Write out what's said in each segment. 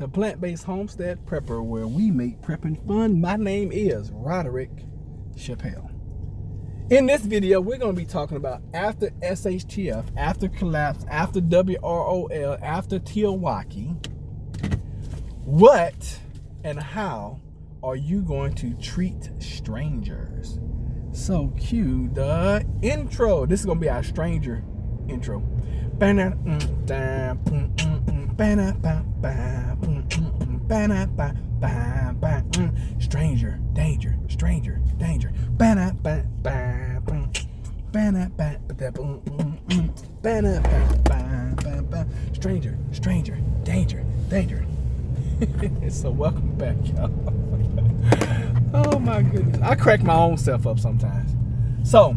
to Plant Based Homestead Prepper, where we make prepping fun. My name is Roderick Chappelle. In this video, we're going to be talking about after SHTF, after collapse, after WROL, after TEOTWAWKI, what and how are you going to treat strangers? So cue the intro. This is going to be our stranger intro. Stranger, danger, stranger, danger. Stranger, stranger, danger, danger. so welcome back, y'all. oh my goodness. I crack my own self up sometimes. So,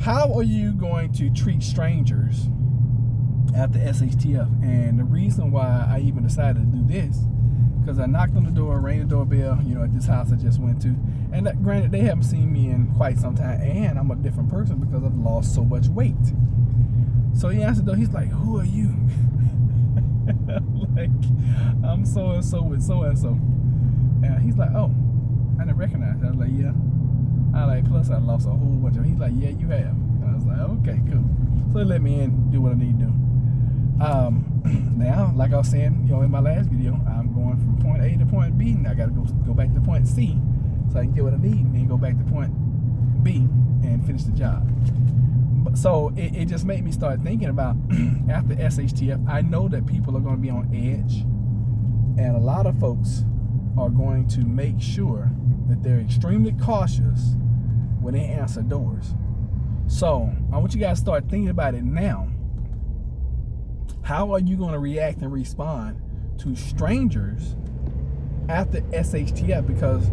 how are you going to treat strangers after SHTF? And the reason why I even decided to do this, because I knocked on the door, rang the doorbell, you know, at this house I just went to. And that, granted, they haven't seen me in quite some time, and I'm a different person because I've lost so much weight. So he answered door, he's like, who are you? like, I'm so and so with so and so. And he's like, oh, I didn't recognize. I was like, yeah. I like, plus I lost a whole bunch of. He's like, yeah, you have. I was like, okay, cool. So they let me in, do what I need to do. Um, now, like I was saying, you know, in my last video, I'm going from point A to point B. Now I got to go go back to point C, so I can get what I need, and then go back to point B and finish the job. So it, it just made me start thinking about after SHTF. I know that people are going to be on edge, and a lot of folks are going to make sure that they're extremely cautious when they answer doors. So I want you guys to start thinking about it now. How are you going to react and respond to strangers after SHTF? Because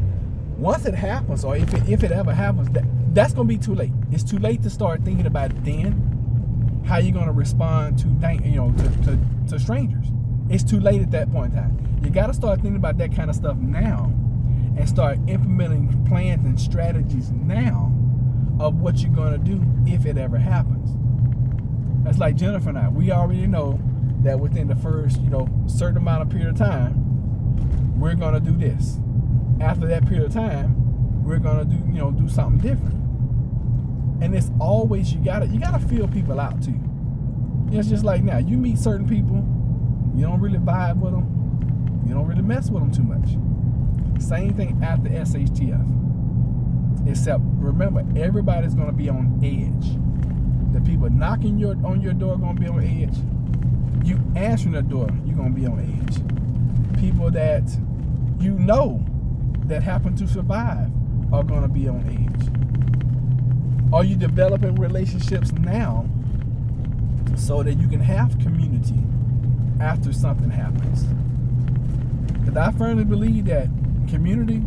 once it happens, or if it, if it ever happens, that, that's going to be too late. It's too late to start thinking about it then. How you're going to respond to you know to, to, to strangers? It's too late at that point in time. You got to start thinking about that kind of stuff now and start implementing plans and strategies now of what you're going to do if it ever happens. That's like Jennifer and I. We already know that within the first, you know, certain amount of period of time, we're to do this. After that period of time, we're to do, you know, do something different. And it's always you got to you got to feel people out too. It's just like now, you meet certain people, you don't really vibe with them, you don't really mess with them too much. Same thing after SHTF. Except remember, everybody's gonna be on edge. The people knocking your on your door gonna be on edge. You answering the door, you're gonna be on edge. People that you know that happen to survive are gonna be on edge. Are you developing relationships now so that you can have community after something happens? Because I firmly believe that community,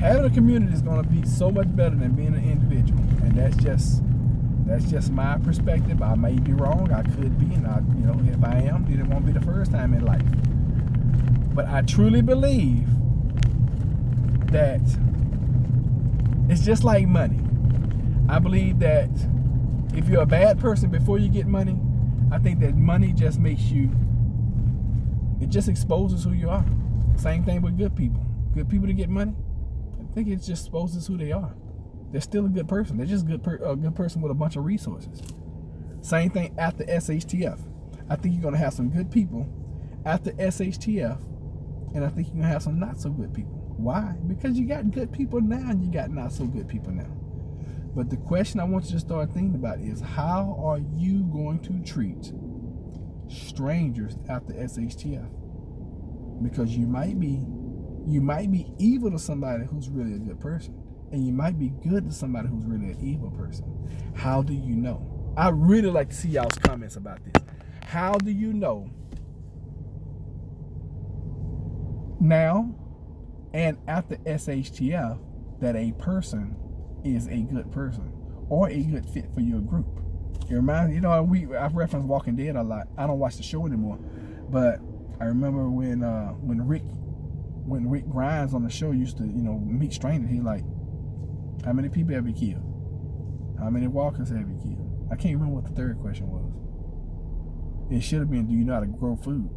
having a community is going to be so much better than being an individual, and that's just that's just my perspective. I may be wrong. I could be, and I, you know, if I am, then it won't be the first time in life. But I truly believe that it's just like money. I believe that if you're a bad person before you get money, I think that money just makes you, it just exposes who you are. Same thing with good people. Good people to get money, I think it just exposes who they are. They're still a good person. They're just good per, a good person with a bunch of resources. Same thing after the SHTF. I think you're gonna have some good people after SHTF, and I think you're gonna have some not so good people. Why? Because you got good people now and you got not so good people now. But the question I want you to start thinking about is how are you going to treat strangers after the SHTF? because you might be you might be evil to somebody who's really a good person and you might be good to somebody who's really an evil person. How do you know? I really like to see y'all's comments about this. How do you know? Now and after shtf that a person is a good person or a good fit for your group. It reminds you know we i've referenced walking dead a lot. I don't watch the show anymore but I remember when uh, when Rick when Rick Grimes on the show used to you know meet strangers. He like, how many people have you killed? How many walkers have you killed? I can't remember what the third question was. It should have been, do you know how to grow food?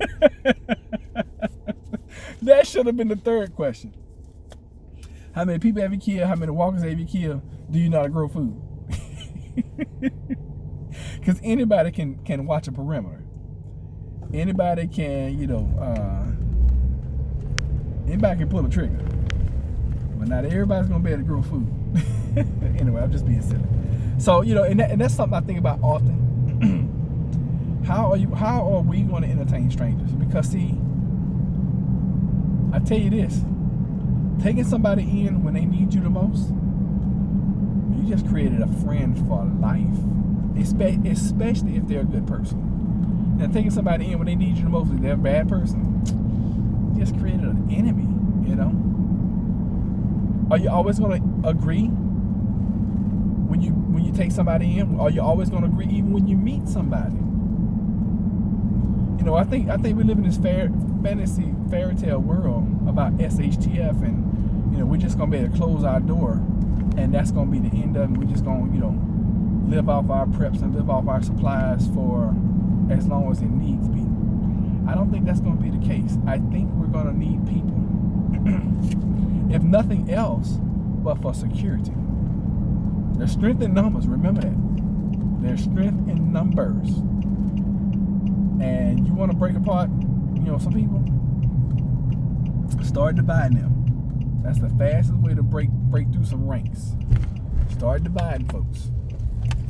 that should have been the third question. How many people have you killed? How many walkers have you killed? Do you know how to grow food? Because anybody can can watch a perimeter. Anybody can, you know, uh, anybody can pull a trigger. But not everybody's gonna be able to grow food. anyway, I'm just being silly. So, you know, and, that, and that's something I think about often. how are you how are we going to entertain strangers? Because see, I tell you this, taking somebody in when they need you the most, you just created a friend for life. Especially if they're a good person. Now taking somebody in when they need you the most, if they're a bad person, just created an enemy, you know? Are you always gonna agree when you when you take somebody in? Are you always gonna agree even when you meet somebody? You know, I think I think we live in this fair fantasy fairy tale world about SHTF and you know, we're just gonna be able to close our door and that's gonna be the end of it. We're just gonna, you know, live off our preps and live off our supplies for as long as it needs be. I don't think that's gonna be the case. I think we're gonna need people. if nothing else, but for security. There's strength in numbers, remember that. There's strength in numbers. And you wanna break apart, you know, some people, start dividing them. That's the fastest way to break break through some ranks. Start dividing folks.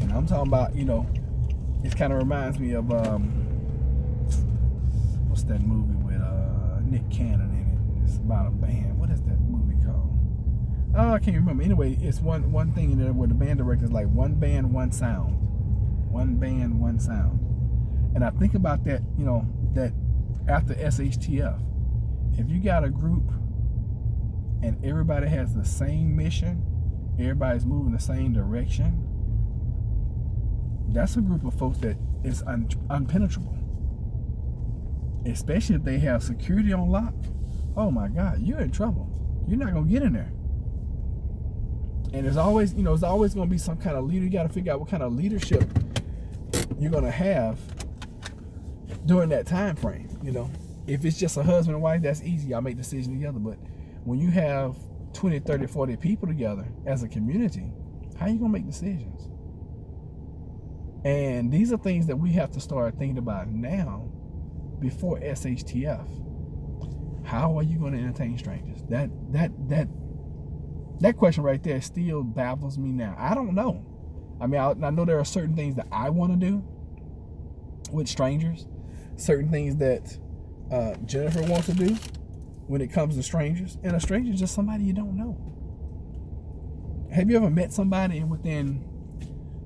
And I'm talking about, you know, it kind of reminds me of um what's that movie with uh Nick Cannon in it? It's about a band. What is that? Oh, I can't remember. Anyway, it's one one thing in there where the band director is like one band, one sound. One band, one sound. And I think about that, you know, that after SHTF, if you got a group and everybody has the same mission, everybody's moving the same direction, that's a group of folks that is un unpenetrable. Especially if they have security on lock. Oh my God, you're in trouble. You're not gonna get in there. And there's always, you know, there's always gonna be some kind of leader. You gotta figure out what kind of leadership you're gonna have during that time frame, you know. If it's just a husband and wife, that's easy. Y'all make decisions together. But when you have 20, 30, 40 people together as a community, how are you gonna make decisions? And these are things that we have to start thinking about now before SHTF. How are you going to entertain strangers? That that that that question right there still baffles me now. I don't know. I mean, I, I know there are certain things that I want to do with strangers, certain things that uh, Jennifer wants to do when it comes to strangers, and a stranger is just somebody you don't know. Have you ever met somebody and within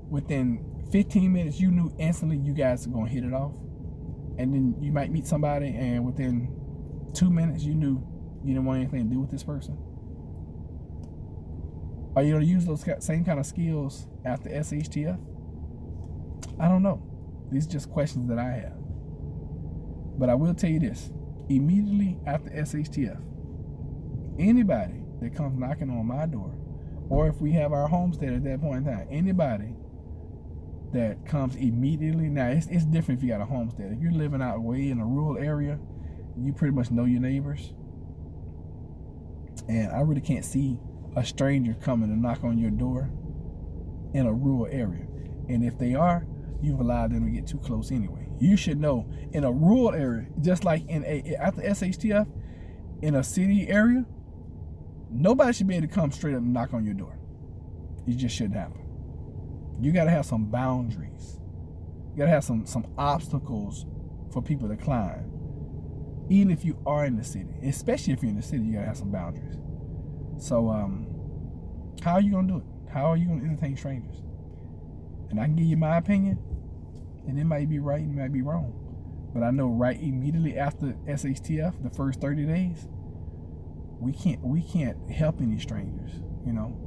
within 15 minutes, you knew instantly you guys are gonna hit it off. And then you might meet somebody and within two minutes you knew you didn't want anything to do with this person. Are you gonna use those same kind of skills after SHTF? I don't know. These are just questions that I have. But I will tell you this. Immediately after SHTF, anybody that comes knocking on my door, or if we have our homestead at that point in time, anybody that comes immediately. Now, it's, it's different if you got a homestead. If you're living out way in a rural area, you pretty much know your neighbors. And I really can't see a stranger coming to knock on your door in a rural area. And if they are, you've allowed them to get too close anyway. You should know in a rural area, just like in a after SHTF, in a city area, nobody should be able to come straight up and knock on your door. It just shouldn't happen. You got to have some boundaries. You got to have some some obstacles for people to climb. Even if you are in the city, especially if you're in the city, you got to have some boundaries. So, um, how are you to do it? How are you to entertain strangers? And I can give you my opinion, and it might be right, and it might be wrong. But I know right immediately after SHTF, the first 30 days, we can't we can't help any strangers, you know.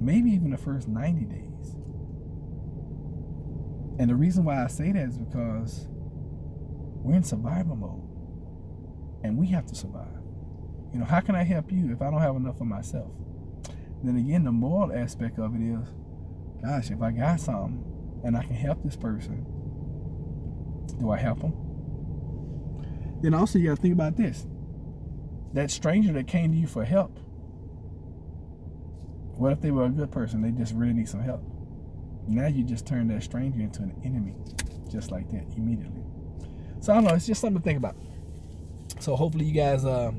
Maybe even the first 90 days. And the reason why I say that is because we're in survival mode and we have to survive. You know, how can I help you if I don't have enough for myself? Then again, the moral aspect of it is, gosh, if I got something and I can help this person, do I help them? Then also you gotta think about this. That stranger that came to you for help. What if they were a good person? They just really need some help. Now you just turn that stranger into an enemy, just like that immediately. So I don't know. It's just something to think about. So hopefully you guys, uh,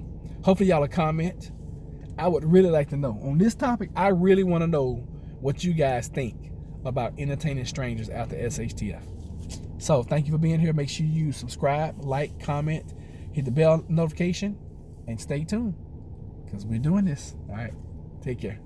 hopefully y'all will comment. I would really like to know on this topic. I really want to know what you guys think about entertaining strangers after SHTF. So thank you for being here. Make sure you subscribe, like, comment, hit the bell notification, and stay tuned because we're doing this. All right. Take care.